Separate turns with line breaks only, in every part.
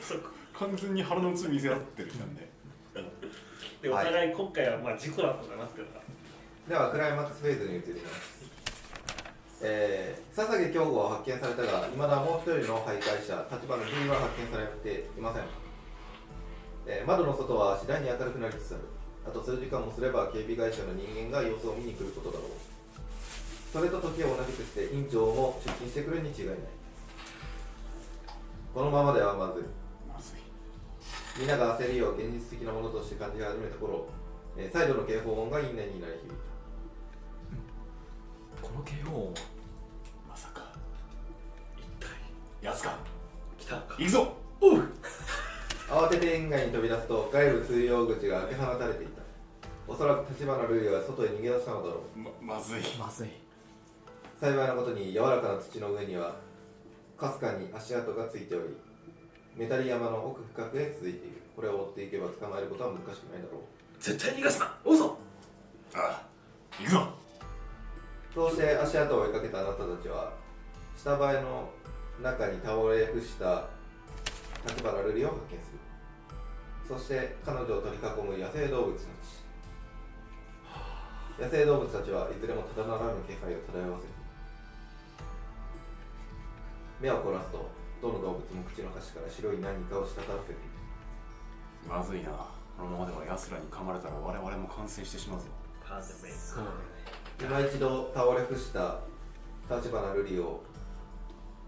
そこ
完全に腹の内見せ合ってるじゃんね
でお互い今回はまあ事故だと思いますけど
ではクライマックスフェーズに移りますえー、笹毛京吾は発見されたが、いまだもう一人の徘徊者、立花龍は発見されていません。えー窓の外は次第に明るくなりつつある。あと数時間もすれば警備会社の人間が様子を見に来ることだろう。それと時を同じくして院長も出勤してくるに違いない。このままではまずい。
まずい。
みんなが焦りを現実的なものとして感じ始めた頃、えー再度の警報音が因縁になり響いた。
この警報音
まさか
一体
やつか
来たのか？
行くぞ！
慌てて園外に飛び出すと外部通用口が開け放たれていた。おそらく立花瑠璃は外へ逃げ出したのだろう。
ままずい。
まずい。
幸いなことに柔らかな土の上にはかすかに足跡がついておりメタリ山の奥深くへ続いているこれを追っていけば捕まえることは難しくないだろう。
絶対逃がすな。おぞ。
ああ行くぞ。
そうして足跡を追いかけたあなたたちは下映えの中に倒れ伏した立花瑠璃を発見する。そして彼女を取り囲む野生動物たち。野生動物たちはいずれもただならぬ気配を漂わせる目を凝らすとどの動物も口の端から白い何かを滴らせている
まずいな。このままでは奴らに噛まれたら我々も感染してしまうぞ
パンデメイ
そうだね。
今一度倒れ伏した立花瑠璃を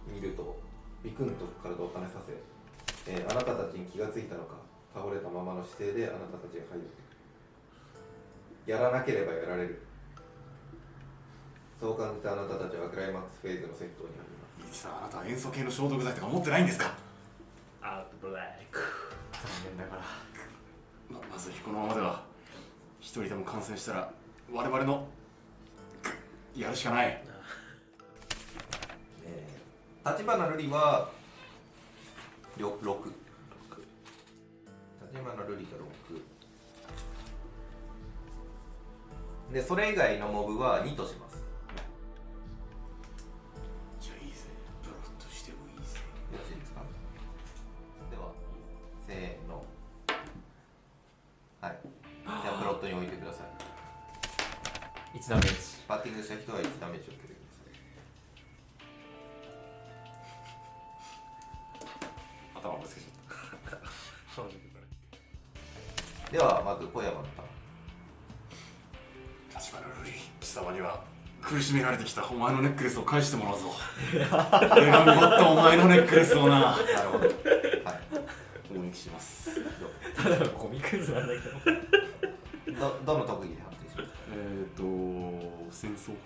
見るとビクンと体を跳ねさせ、えーあなたたちに気がついたのか倒れたままの姿勢であなたたちが入ってくる。やらなければやられる。そう感じたあなたたちはクライマックスフェーズの戦闘に入ります
いいさあなたは塩素系の消毒剤とか持ってないんですか？
アウトブラック
残念ながら。
ままずいこのままでは一人でも感染したら我々のやるしかない。
えー立花瑠璃はりょ6立花瑠璃が6でそれ以外のモブは2とします
苦しめられてきたお前のネックレスを返してもらうぞ。俺が奪ったお前のネックレスをな。
なるほど。はい
攻撃します。
ただのゴミクズなんだけど
どどの特技で判定しますか？
えっ、ー、と戦争。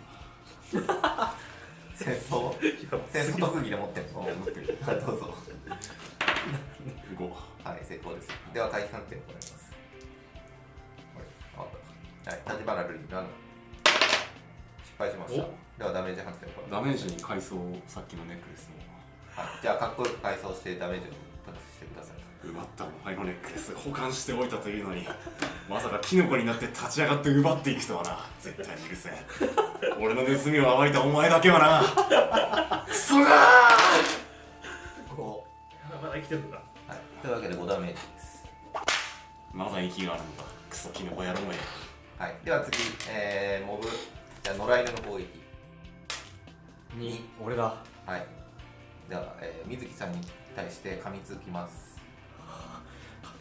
戦争？戦争特技で持ってるの
持ってる。
はいどうぞ。
5
はい成功です。では回避判定を行います。はいあはい立花瑠璃7失敗しました。ではダメージ判定
ダメージに階層さっきのネックレスを
はい、じゃあかっこよく改装してダメージをプラスしてください。
奪ったお前のネックレス。保管しておいたというのにまさかキノコになって立ち上がって奪っていくとはな。絶対に許せん。俺の盗みを暴いたお前だけはな。クソが
5
まだ生きてるのか。
はい、というわけで5ダメージです。
まだ息があるのか。クソキノコ野郎め。
はい、では次、えー、モブじゃあ野良犬の攻撃
2俺だ
はい。では、えー、水木さんに対して噛みつきます。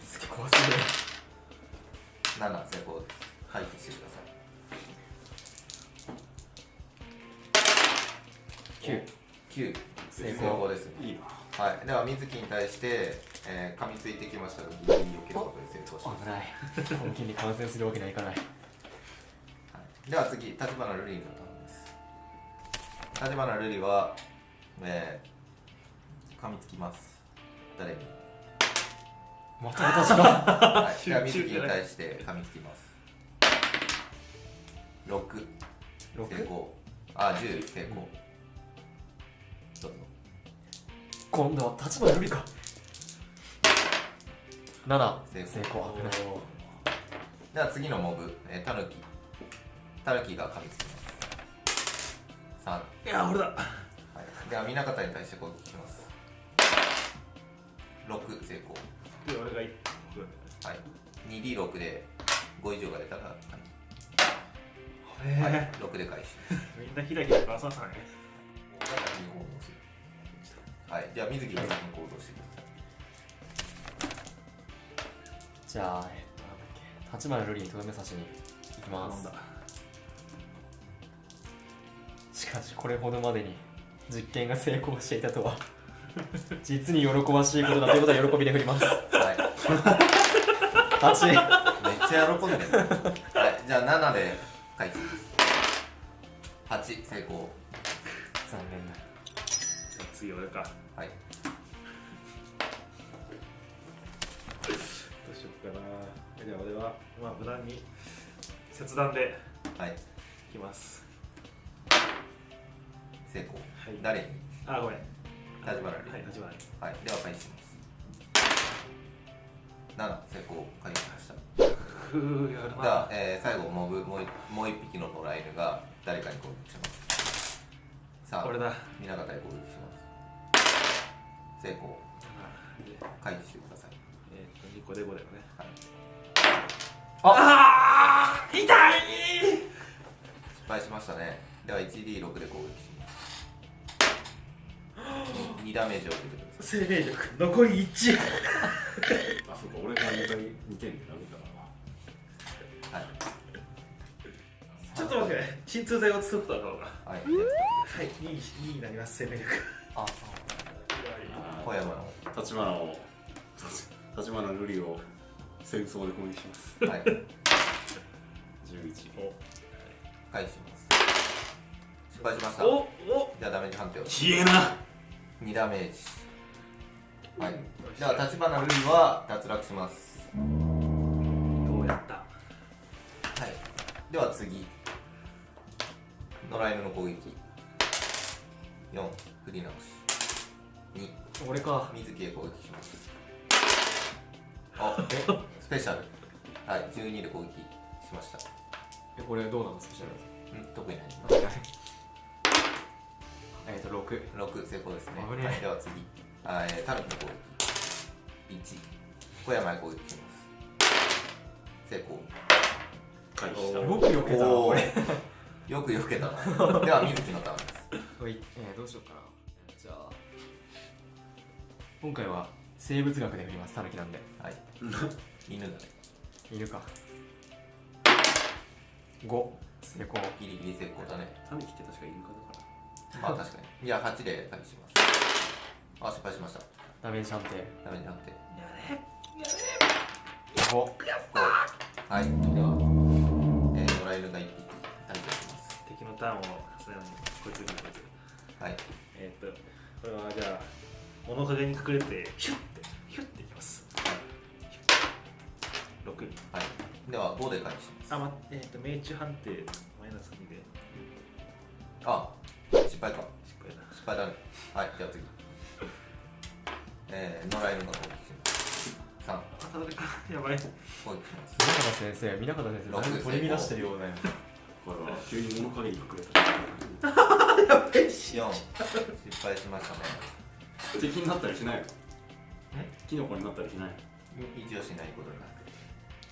すげえ怖すぎる。
7成功です。回避してください。
9
9
成
成功です。
いいな。
はい、では水木に対して、えー、噛みついてきましたがギリギリ避けることで成功します、
危ない。本気に感染するわけにはいかない、
では次立花瑠璃のターンです。立花瑠璃は、えー、噛みつきます。誰に？
また私が？
はい、では水木に対して噛みつきます。6成
6?
功。あ10成功。どうぞ。
今度は立花瑠璃か。7
成功。
成功。危ない。
では次のモブ、えー、タヌキタヌキが噛みつきます。3、はい
や俺だ
い、では南方に対して攻撃します。6成功。
で俺が1
はい。2D6 で5以上が出たら
個
はい、はい、6で返し
みんなひらひらかささね
はい。じゃあ水木が先に行動してください
じゃあえっとなんだっけ。立花瑠璃にとどめ刺しに行きますしかしこれほどまでに実験が成功していたとは。実に喜ばしいことだということは喜びで振ります。
はい。
8
めっちゃ喜んでる。はい。じゃあ7で返します。8成功。
残念だ。
次俺か。
はい。
どうしようかな。じゃあ俺はまあ無難に切断で
はい。
いきます
成功。
はい。
誰に？
あごめん。
立花
はい立花に。
はいでは返します。7成功。返しました。
ふうやる
では、えー、最後モブもう一もう一匹の野良犬が誰かに攻撃します。さあ
これだ。
皆方へ攻撃します。成功。
で
回避してください。
えーっと2個で5だよね。
はい。
ああ痛い。
失敗しましたね。では 1D6 で攻撃します。2, ダメージを受けてくださ
生命力。残り1
あそうか俺が2回2点で殴ったから
はい。
ちょっと待ってね鎮痛剤を作った方が
はい。
はい。2に2になります生命力。
あ
小山の。
立花を立花瑠璃を戦争で攻撃します。
はい。
11
返します。失敗しました。
おお。
じゃあダメージ判定を。
消えな
2ダメージ。はい。では立花瑠璃は脱落します。
どうやった。
はい。では次。野良犬の攻撃。4振り直し。2
俺か。
水木へ攻撃します。あ スペシャル。はい。12で攻撃しました。
えこれどうなのスペシャル
うん特にない
えっと6
6成功ですね。
危ねえ。
はい、では次。あ、えー、タヌキの攻撃。1小山へ攻撃します。成功。
回避した。
よく避けたな
おー。
これ。
よく避けたな。では 水木のターンです。
はいえーどうしようかな。じゃあ。今回は生物学で振りますタヌキなんで。
はい。犬だね。
いるか。5成功。
ギリギリ成功だね。
タヌキって確かイルカだか
あ確かに。じゃあ8で返します。あ失敗しました。
ダメージ判定。
ダメージ判定。
5
はい。では、えー、野良犬が1匹退場します。
敵のターンを重ねるのこいつこいつ
はい。
えーっとこれはじゃあ物陰に隠れてヒュッてヒュッていきます。6
はい。では5で返します。
あまえーっと命中判定マイナス2で。
あ失敗か。
失敗だ
失敗だねはいじゃあ次。えー、野良犬が攻撃します。3
あただか。やばい。
攻撃します。
南方先生南方先生取り乱してるようだよ
これは急に物陰に隠れた。
4失敗しましたね。
敵になったりしないの？キノコになったりしないの？
一応しないことになって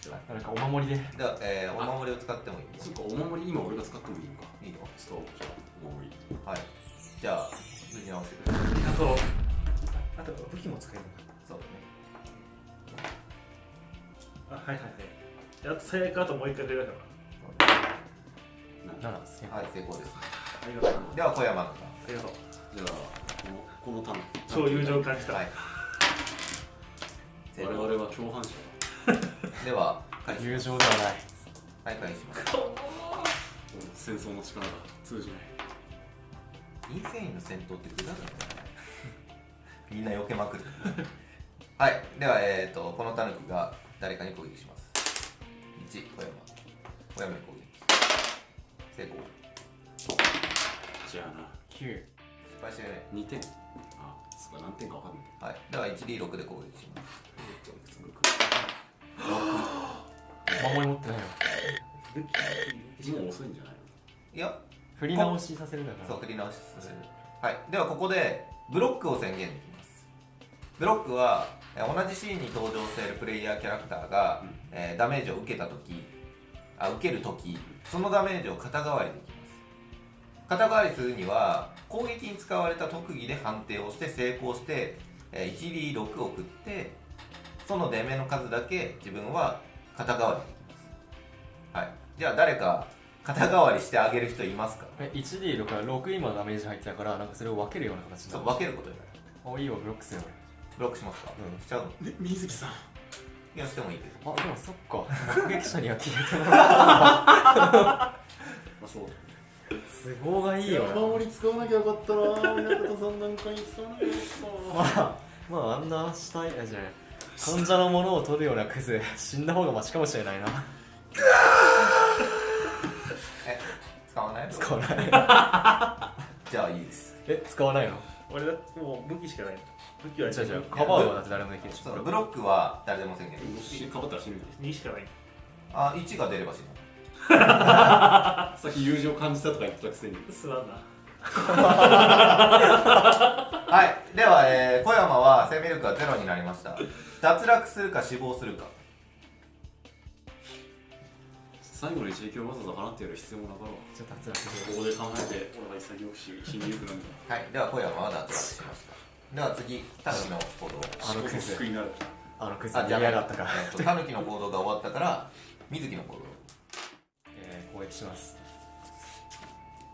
なんかお守りで。
では、えー、お守りを使ってもいい。
そっかお守り今俺が使ってもいいのか。
いいよ。
ストーブじゃあお守り。
はい。じゃあ無事直してください
あとあと武器も使えるのか。
そう
あはいはいはい。であと最悪あともう一回出るから
だね。
7成
はい成功です。
ありがとう。
では小山の
ありがとう。
じゃあこのこのタヌキ
超友情を感じた、
はい。成
我
功
々は共犯者
では
友情ではない。
はい返します。
だ戦争の力が通じない。
インセインの戦闘って無駄だよね。みんな避けまくる。はい。ではえー、とこのタヌキが誰かに攻撃します。1小山。小山に攻撃。成功。
じゃあな。
9
失敗してね。
2点。あそっか。何点か分かんない。
はい。では 1D6 で攻撃します。
お守り持ってないの
武器
もう遅いんじゃない
いや
振り直しさせるだから。
そう振り直しさせる。はい。ではここでブロックを宣言できます。ブロックはえー同じシーンに登場しているプレイヤーキャラクターが、
うん。
えーダメージを受けた時あ受ける時そのダメージを肩代わりできます。肩代わりするには攻撃に使われた特技で判定をして成功して、えー 1D6 を送ってその出目の数だけ自分は肩代わりできます。はい。じゃあ誰か肩代わりしてあげる人いますか？
え 1D6 から6今ダメージ入ってたからなんかそれを分けるような形に
そう分けることになる。
あいいわブロックするよ。
ブロックしますか、
うん。
しちゃうの？
で水木さん。
いやしてもいいけど。
俺あでもそっか。目撃者には消えてもらう
まあそう。
都合がいいよな。
守り使わなきゃよかったな。親方さんなんかに使わなきゃよかったな。
まあまああんな死体あじゃない患者のものを取るようなクズ死んだ方がマシかもしれないな。
え使わない
使わない。
じゃあいいです。
え使わないの？
俺だってもう武器しかないの。武器は
じゃあじゃあカバーはだって誰もできるでし
ブロックは誰でも宣言できる
かばったら死ぬ
2しかない。
あ1が出れば死ぬ。
さっき友情感じたとか言ってたくせに。
すまんな。
はいでは、は生命力がゼロになりました。脱落するか死亡するか。
最後の一撃をわざわざ放ってやる必要もなかろう。
じゃあ脱落
ここで考えて俺が潔くし死にゆくなんだ
はい。では小山は脱落しました。では次タヌキの行動。
あのクズ。
救いになる
あのクズ。
あじゃあ
逃げやがったか
タヌキの行動が終わったから水木の行動。
えー攻撃します。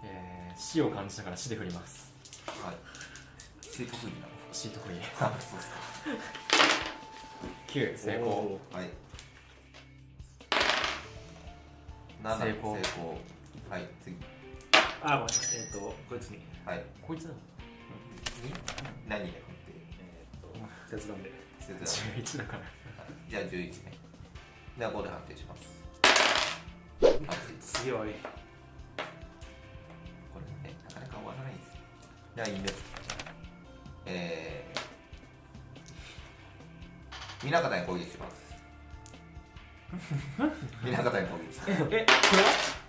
えー死を感じたから死で振ります。
はい。死得意なの
死得意
あそうですか。
9成功。
はい。7
成功。
成功。はい次。
あごめんえっ、とこいつに。
はい。
こいつなの？
に何で振って？
えっ、と。切断で
捨て。てた
11だから。
じゃあ11ね。では5で判定します。8
すげえ悪い。
これねなかなか終わらないです。じゃあいいんですえー南方に攻撃します。南方に攻撃します。
え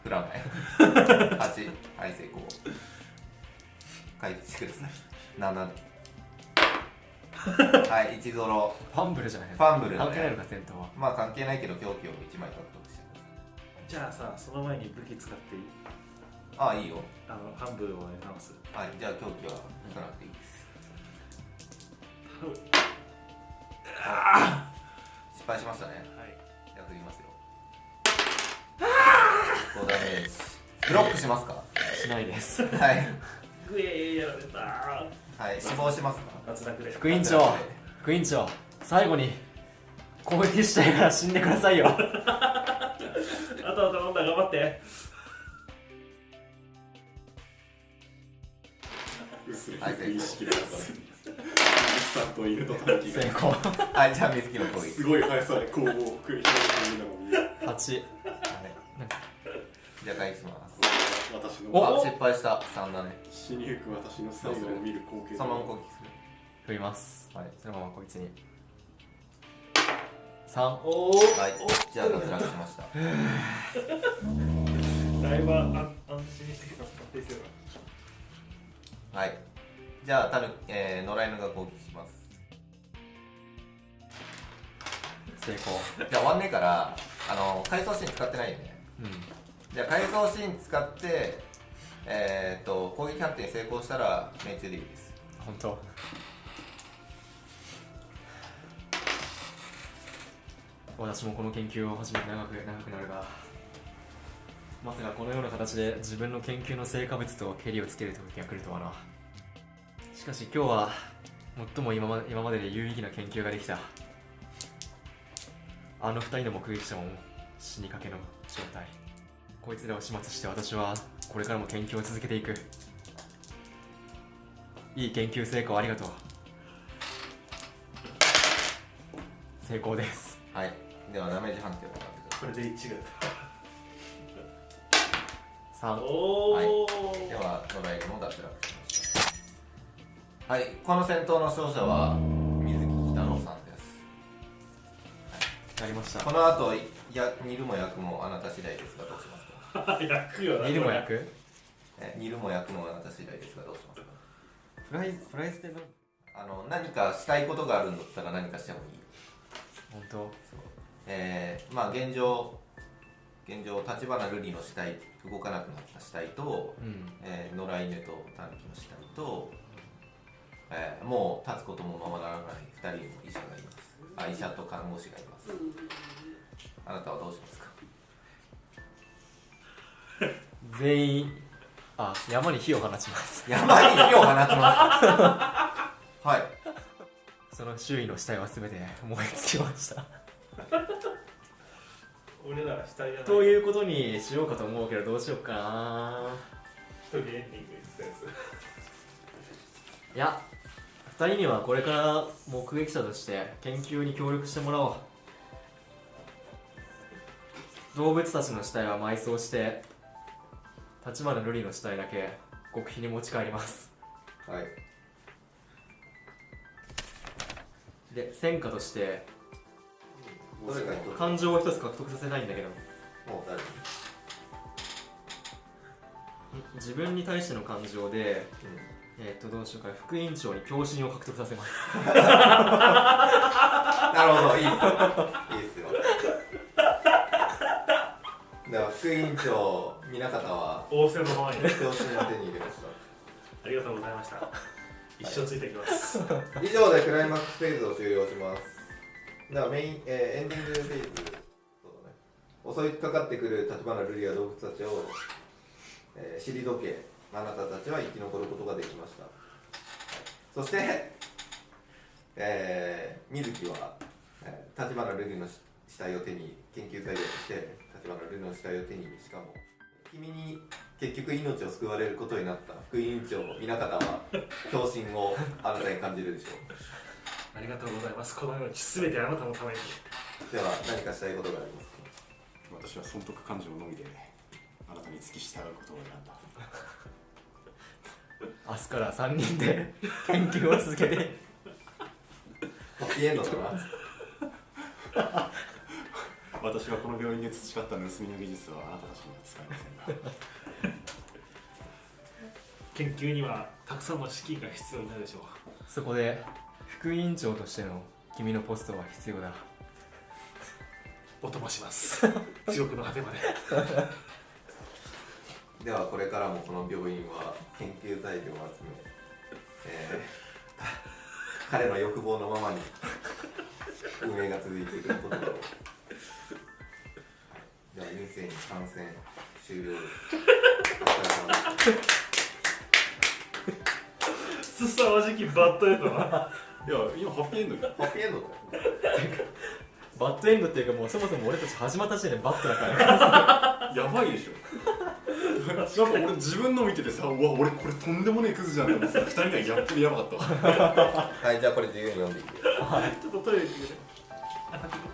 振らない？8はい成功。回復してください。7はい1ゾロ。
ファンブルじゃない
ファンブル。だね
関係ないのか戦闘は。
まあ関係ないけど狂気を1枚獲得して
じゃあさその前に武器使っていい？
ああいいよ。
あの半分を直す。
はいじゃあ狂気は引かなくていいです失敗しましたね。
はい。
じゃあ振りますよ。5ダメブロックしますか？
しないです。
はい。
グエーやられた。
はい。死亡しますか？
脱落で
副委員長副委員長。最後に攻撃したいから死んでくださいよ。
あとは頼んだ頑張って。
薄
はい
い意識があった水木さんと犬とタヌキが。
成功。
はいじゃあ水木の攻撃。
すごい速さで攻防を繰り広げているのを見る
8
はい。じゃあ回復します
私の。
あ失敗した。3だね
死にゆく私の最後を見る光景
そのまま攻撃する。
振ります
はい
そのままこいつに。3
おお
はい。じゃあ脱落しました。
だいぶ安安心してきた安定してる
はいじゃあたる、えー、野良犬が攻撃します。
成功。
じゃあ終わんねえからあの回想シーン使ってないよね。
うん。
じゃあ回想シーン使ってえー、っと攻撃判定に成功したら命中でいいです。
本当。私もこの研究を始めて長く長くなるがまさかこのような形で自分の研究の成果物とケリをつける時が来るとはなしかし今日は最も今ま今までで有意義な研究ができた。あの二人の目撃者も死にかけの状態。こいつらを始末して私はこれからも研究を続けていく。いい研究成果をありがとう。成功です。
はい。ではダメージ判定を行ってくださ
これで1が
3
おお、
はい。いでは野良犬も脱落はいこの戦闘の勝者は水木北野さんです。
なりました。
この後いや煮るも焼くもあなた次第ですがどうしますか？
焼くよな
煮るも焼く？
え煮るも焼くもあなた次第ですがどうしますか？
フライフライスでの
ああの何かしたいことがあるんだったら何かしてもいい。
本当？
えー、まあ現状現状立花瑠璃の死体動かなくなった死体と、
うん。
えー、野良犬とタヌキの死体と、えー、もう立つこともままならない2人の医者がいます。あ医者と看護師がいます。あなたはどうしますか？
全員あ山に火を放ちます。
山に火を放ちます。はい。
その周囲の死体は全て燃え尽きました。
俺らは死体じゃない。
ということにしようかと思うけどどうしようかな。
一人エンディング
いや2人にはこれから目撃者として研究に協力してもらおう。動物たちの死体は埋葬して立花瑠璃の死体だけ極秘に持ち帰ります。
はい。
で戦果として感情を一つ獲得させたいんだけど。自分に対しての感情で
うん
えっ、とどうしようかな副院長に共振を獲得させます
なるほど、いいっすよ。いいっすよ。では、副委員長、南方は、
仰せのままに
教師の手に入れまし
ありがとうございました一生ついてきます
た。以上でクライマックスフェーズを終了します。では、メイン、えーエンディングフェーズ、そうだね、襲いかかってくる立花瑠璃や動物たちを、えー、退け、あなたたちは生き残ることができました。そして、えー、水木は、えー、立花瑠璃の死死体を手に研究材料として立花瑠璃の死体を手にしかも君に結局命を救われることになった副委員長南方は共振をあなたに感じるでしょ
ありがとうございます。このように全てあなたのために。
うでは何かしたいことがありますか？
私は損得感情のみであなたに付き従うことを選んだ
明日から3人で研究を続けて。
ハッピーエンドだな
私はこの病院で培った盗みの技術はあなたたちには使えませんが
研究にはたくさんの資金が必要になるでしょう。
そこで副委員長としての君のポストは必要だ。
お供します。地獄の果てまで
ではこれからもこの病院は研究材料を集め、えー彼の欲望のままに運営が続いていくことだろうでは陰性に感染終了です。す。
すさまじきバッドエンドない
や今ハッピーエンドに
ハッピーエンド
バッドエンドっていうかもうそもそも俺たち始まった時点でバッドだから。
やばいでしょなんか俺自分の見ててさうわ俺これとんでもねえクズじゃんって思ってさ二人がギャップでやばかったわ。
はいじゃあこれ自由に読んでいい。よ
ちょっとトイレ行ってくれ。あ